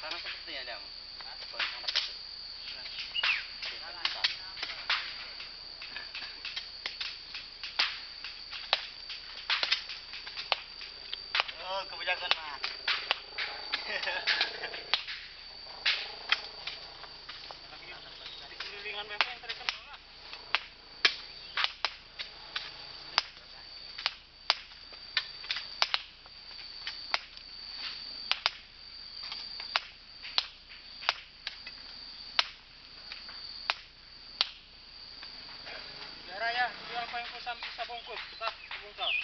kecap. Tanah seperti ya. Oh, kebijakan mah. saya. Dia apa yang kosam bisa bungkus. Tak, bungkus.